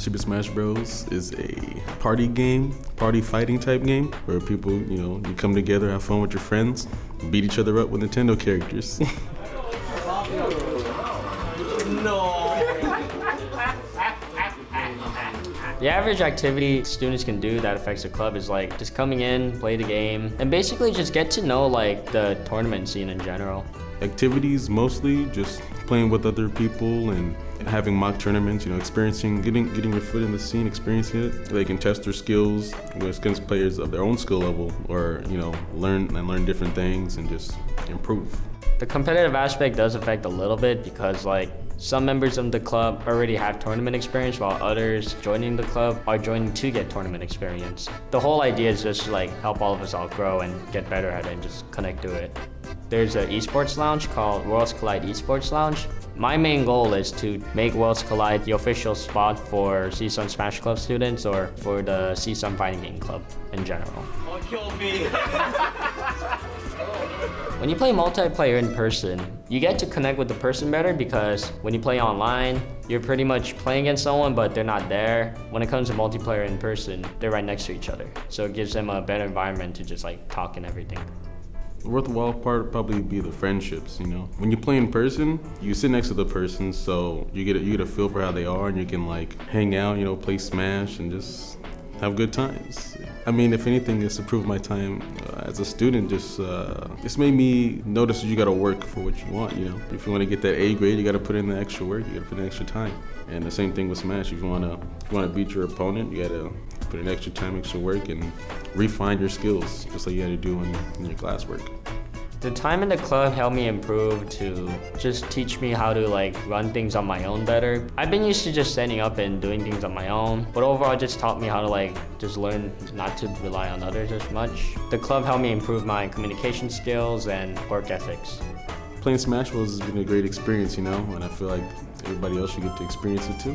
Super Smash Bros. is a party game, party fighting type game, where people, you know, you come together, have fun with your friends, beat each other up with Nintendo characters. no. The average activity students can do that affects the club is like just coming in, play the game, and basically just get to know like the tournament scene in general. Activities mostly just playing with other people and having mock tournaments, you know, experiencing, getting getting your foot in the scene, experiencing it. They can test their skills against players of their own skill level or, you know, learn and learn different things and just improve. The competitive aspect does affect a little bit because like some members of the club already have tournament experience while others joining the club are joining to get tournament experience. The whole idea is just like help all of us all grow and get better at it and just connect to it. There's an esports lounge called Worlds Collide Esports Lounge. My main goal is to make Worlds Collide the official spot for CSUN Smash Club students or for the CSUN Fighting Game Club in general. Oh, kill me. When you play multiplayer in person, you get to connect with the person better because when you play online, you're pretty much playing against someone, but they're not there. When it comes to multiplayer in person, they're right next to each other. So it gives them a better environment to just like talk and everything. The worthwhile part would probably be the friendships, you know. When you play in person, you sit next to the person, so you get a, you get a feel for how they are, and you can like hang out, you know, play Smash, and just have good times. I mean, if anything, it's improved my time uh, as a student. Just uh, it's made me notice that you got to work for what you want. You know, if you want to get that A grade, you got to put in the extra work. You got to put in extra time. And the same thing with Smash. If you want to you want to beat your opponent, you got to put in extra time, extra work, and refine your skills, just like you had to do in, in your classwork. The time in the club helped me improve to just teach me how to like run things on my own better. I've been used to just standing up and doing things on my own, but overall it just taught me how to like just learn not to rely on others as much. The club helped me improve my communication skills and work ethics. Playing Smash Bros has been a great experience, you know, and I feel like everybody else should get to experience it too.